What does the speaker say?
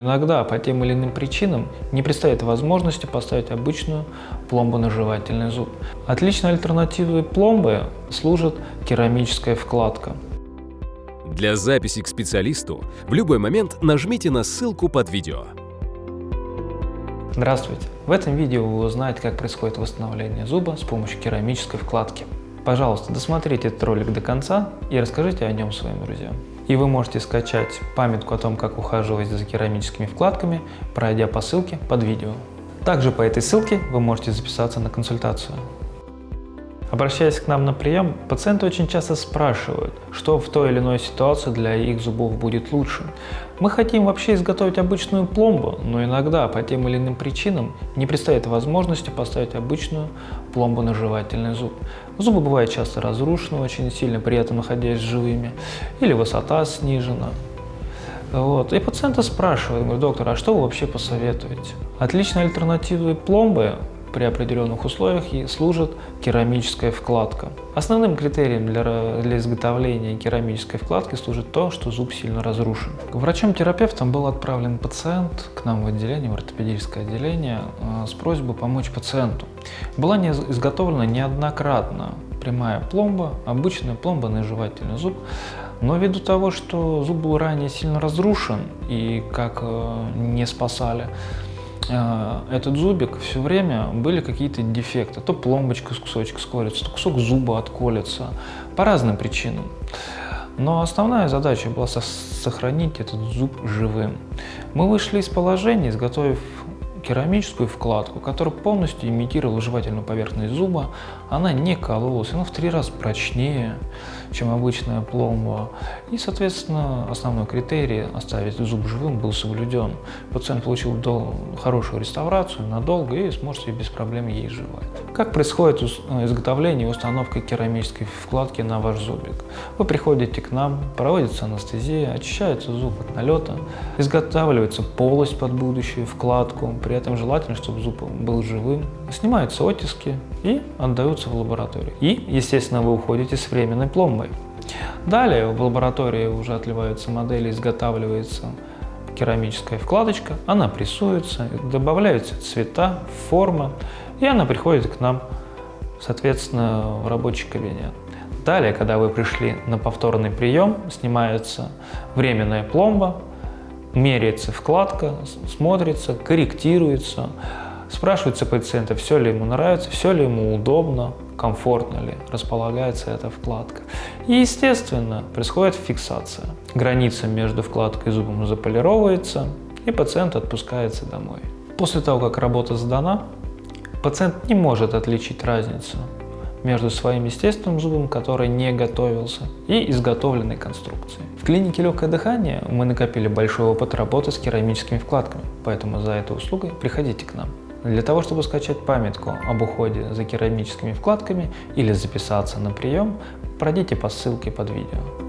Иногда по тем или иным причинам не предстоит возможности поставить обычную пломбу на жевательный зуб. Отличной альтернативой пломбы служит керамическая вкладка. Для записи к специалисту в любой момент нажмите на ссылку под видео. Здравствуйте! В этом видео вы узнаете, как происходит восстановление зуба с помощью керамической вкладки. Пожалуйста, досмотрите этот ролик до конца и расскажите о нем своим друзьям. И вы можете скачать памятку о том, как ухаживать за керамическими вкладками, пройдя по ссылке под видео. Также по этой ссылке вы можете записаться на консультацию. Обращаясь к нам на прием, пациенты очень часто спрашивают, что в той или иной ситуации для их зубов будет лучше. Мы хотим вообще изготовить обычную пломбу, но иногда по тем или иным причинам не предстоит возможности поставить обычную пломбу на жевательный зуб. Зубы бывают часто разрушены очень сильно, при этом находясь живыми, или высота снижена. Вот. И пациенты спрашивают, говорят, доктор, а что вы вообще посоветуете? Отличной альтернативой пломбы при определенных условиях и служит керамическая вкладка. Основным критерием для, для изготовления керамической вкладки служит то, что зуб сильно разрушен. Врачом-терапевтом был отправлен пациент к нам в отделение, в ортопедическое отделение, э, с просьбой помочь пациенту. Была не изготовлена неоднократно прямая пломба, обычная пломба на жевательный зуб, но ввиду того, что зуб был ранее сильно разрушен и как э, не спасали, этот зубик все время были какие-то дефекты. То пломбочка с кусочек сколется, то кусок зуба отколется. По разным причинам. Но основная задача была сохранить этот зуб живым. Мы вышли из положения, изготовив керамическую вкладку, которая полностью имитировала жевательную поверхность зуба. Она не кололась, она в три раза прочнее, чем обычная пломба. И, соответственно, основной критерий оставить зуб живым был соблюден. Пациент получил хорошую реставрацию надолго и сможет себе без проблем ей жевать. Как происходит изготовление и установка керамической вкладки на ваш зубик? Вы приходите к нам, проводится анестезия, очищается зуб от налета, изготавливается полость под будущую вкладку, при этом желательно, чтобы зуб был живым, снимаются оттиски и отдаются в лабораторию. И, естественно, вы уходите с временной пломбой. Далее в лаборатории уже отливаются модели, изготавливается керамическая вкладочка, она прессуется, добавляются цвета, форма, и она приходит к нам, соответственно, в рабочий кабинет. Далее, когда вы пришли на повторный прием, снимается временная пломба, меряется вкладка, смотрится, корректируется, спрашивается пациента, все ли ему нравится, все ли ему удобно, комфортно ли располагается эта вкладка. И, естественно, происходит фиксация. Граница между вкладкой и зубом заполировывается, и пациент отпускается домой. После того, как работа сдана, пациент не может отличить разницу между своим естественным зубом, который не готовился, и изготовленной конструкцией. В клинике легкое дыхание мы накопили большой опыт работы с керамическими вкладками, поэтому за этой услугой приходите к нам. Для того, чтобы скачать памятку об уходе за керамическими вкладками или записаться на прием, пройдите по ссылке под видео.